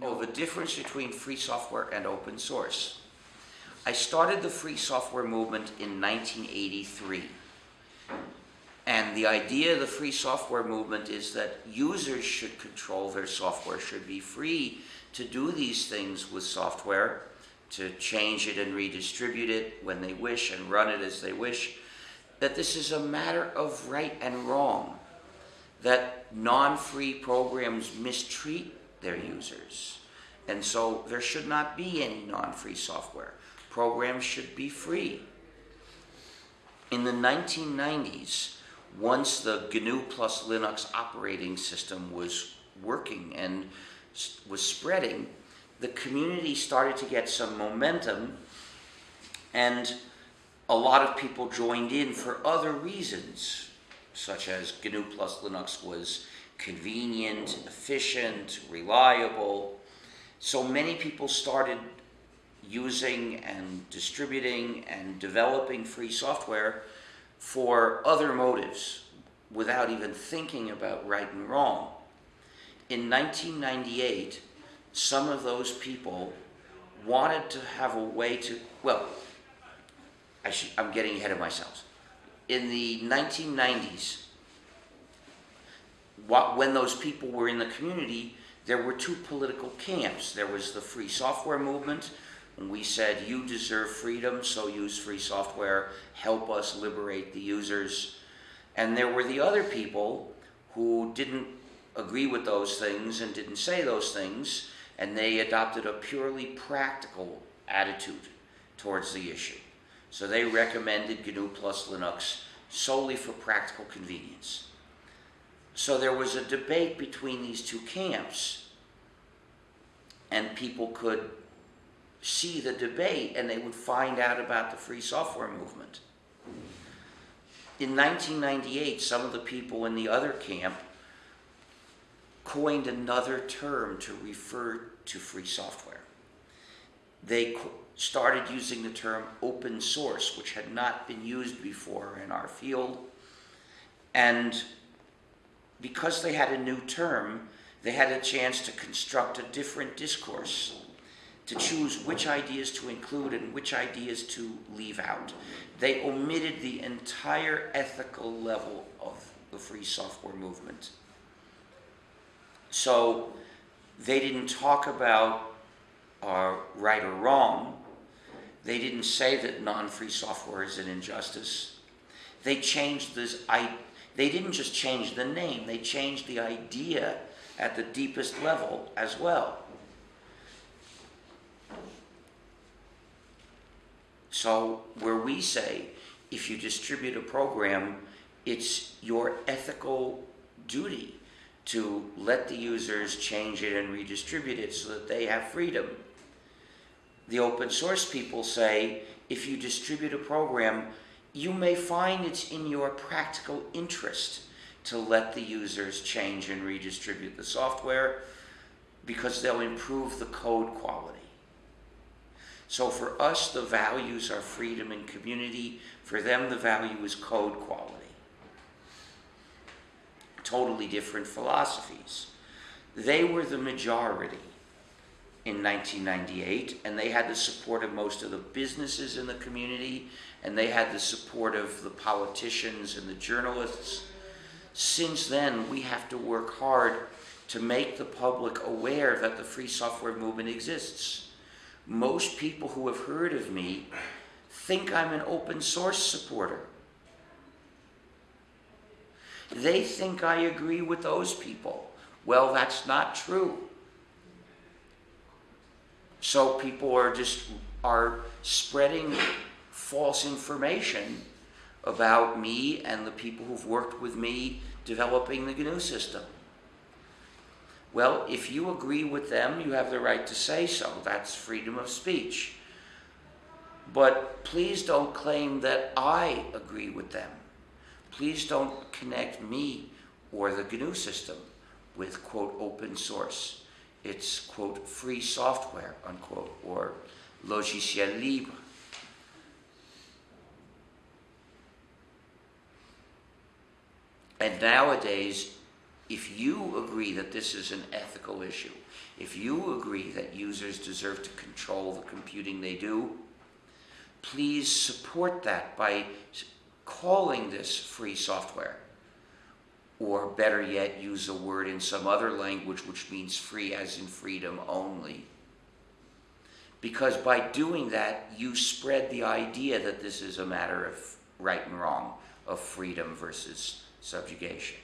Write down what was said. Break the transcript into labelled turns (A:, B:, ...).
A: Oh, the difference between free software and open source. I started the free software movement in 1983. And the idea of the free software movement is that users should control their software, should be free to do these things with software, to change it and redistribute it when they wish and run it as they wish. That this is a matter of right and wrong. That non free programs mistreat their users. And so there should not be any non free software. Programs should be free. In the 1990s, once the GNU plus Linux operating system was working and was spreading, the community started to get some momentum and a lot of people joined in for other reasons, such as GNU plus Linux was convenient, efficient, reliable. So many people started using and distributing and developing free software for other motives without even thinking about right and wrong. In 1998, some of those people wanted to have a way to, well, I I'm getting ahead of myself. In the 1990s, when those people were in the community, there were two political camps. There was the free software movement, and we said, you deserve freedom, so use free software, help us liberate the users. And there were the other people who didn't agree with those things and didn't say those things, and they adopted a purely practical attitude towards the issue. So they recommended GNU plus Linux solely for practical convenience. So there was a debate between these two camps, and people could see the debate and they would find out about the free software movement. In 1998, some of the people in the other camp coined another term to refer to free software. They started using the term open source, which had not been used before in our field. And because they had a new term, they had a chance to construct a different discourse, to choose which ideas to include and which ideas to leave out. They omitted the entire ethical level of the free software movement. So they didn't talk about uh, right or wrong. They didn't say that non-free software is an injustice. They changed this. I, they didn't just change the name. They changed the idea at the deepest level as well. So where we say, if you distribute a program, it's your ethical duty to let the users change it and redistribute it so that they have freedom. The open source people say if you distribute a program, you may find it's in your practical interest to let the users change and redistribute the software because they'll improve the code quality. So for us, the values are freedom and community. For them, the value is code quality totally different philosophies. They were the majority in 1998, and they had the support of most of the businesses in the community, and they had the support of the politicians and the journalists. Since then, we have to work hard to make the public aware that the free software movement exists. Most people who have heard of me think I'm an open source supporter. They think I agree with those people. Well, that's not true. So people are just are spreading false information about me and the people who've worked with me developing the GNU system. Well, if you agree with them, you have the right to say so. That's freedom of speech. But please don't claim that I agree with them. Please don't connect me or the GNU system with, quote, open source. It's, quote, free software, unquote, or logiciel libre. And nowadays, if you agree that this is an ethical issue, if you agree that users deserve to control the computing they do, please support that by calling this free software. Or better yet, use a word in some other language which means free as in freedom only. Because by doing that, you spread the idea that this is a matter of right and wrong, of freedom versus subjugation.